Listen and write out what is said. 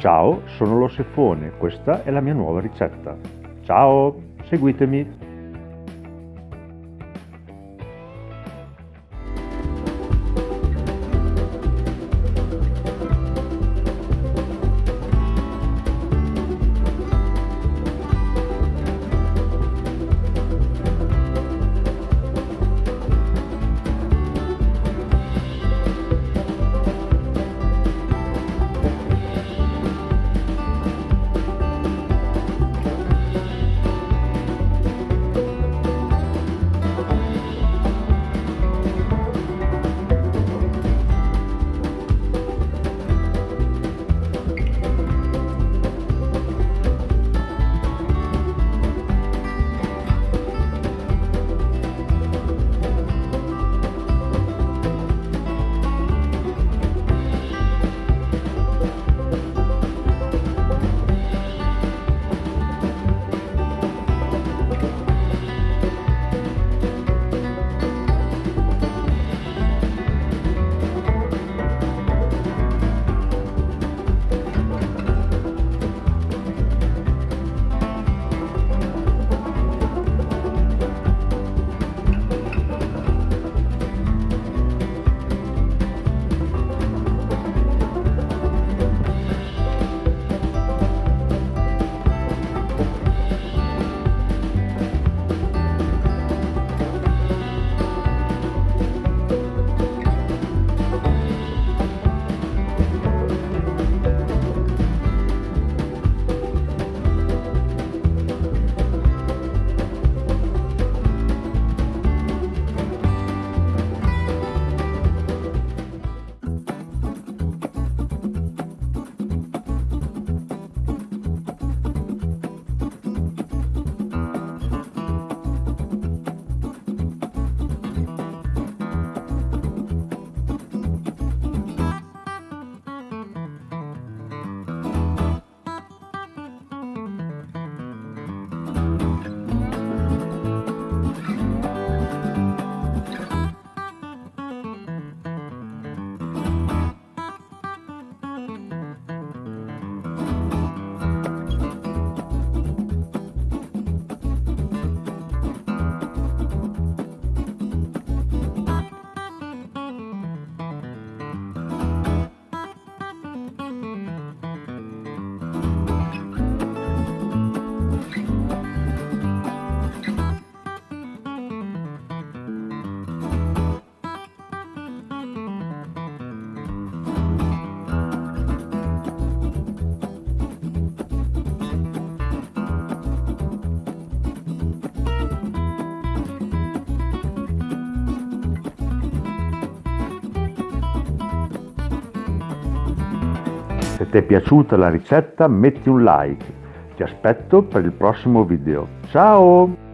Ciao, sono lo Sefone, questa è la mia nuova ricetta. Ciao, seguitemi! Se ti è piaciuta la ricetta metti un like. Ti aspetto per il prossimo video. Ciao!